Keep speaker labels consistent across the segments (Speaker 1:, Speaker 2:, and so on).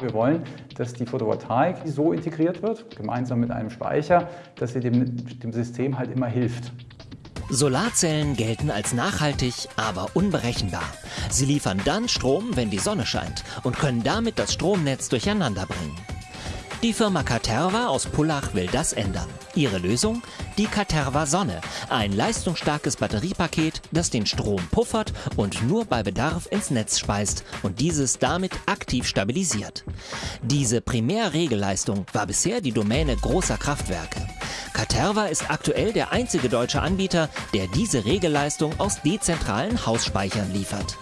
Speaker 1: Wir wollen, dass die Photovoltaik so integriert wird, gemeinsam mit einem Speicher, dass sie dem, dem System halt immer hilft.
Speaker 2: Solarzellen gelten als nachhaltig, aber unberechenbar. Sie liefern dann Strom, wenn die Sonne scheint und können damit das Stromnetz durcheinander bringen. Die Firma Caterva aus Pullach will das ändern. Ihre Lösung? Die Caterva Sonne, ein leistungsstarkes Batteriepaket, das den Strom puffert und nur bei Bedarf ins Netz speist und dieses damit aktiv stabilisiert. Diese Primärregelleistung war bisher die Domäne großer Kraftwerke. Caterva ist aktuell der einzige deutsche Anbieter, der diese Regelleistung aus dezentralen Hausspeichern liefert.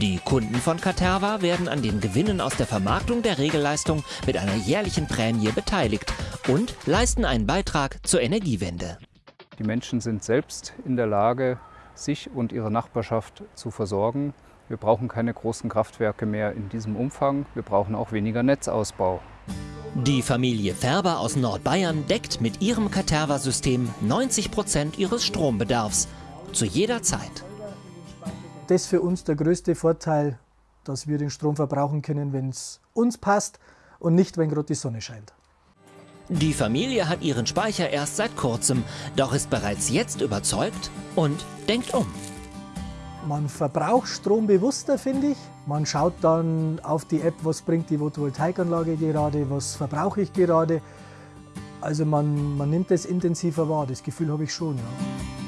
Speaker 2: Die Kunden von Caterva werden an den Gewinnen aus der Vermarktung der Regelleistung mit einer jährlichen Prämie beteiligt und leisten einen Beitrag zur Energiewende.
Speaker 3: Die Menschen sind selbst in der Lage, sich und ihre Nachbarschaft zu versorgen. Wir brauchen keine großen Kraftwerke mehr in diesem Umfang. Wir brauchen auch weniger Netzausbau.
Speaker 2: Die Familie Färber aus Nordbayern deckt mit ihrem Caterva-System 90 Prozent ihres Strombedarfs. Zu jeder Zeit
Speaker 4: das ist für uns der größte Vorteil, dass wir den Strom verbrauchen können, wenn es uns passt und nicht, wenn gerade die Sonne scheint.
Speaker 2: Die Familie hat ihren Speicher erst seit kurzem, doch ist bereits jetzt überzeugt und denkt um.
Speaker 4: Man verbraucht Strom bewusster, finde ich. Man schaut dann auf die App, was bringt die Photovoltaikanlage gerade, was verbrauche ich gerade. Also man, man nimmt das intensiver wahr, das Gefühl habe ich schon. Ja.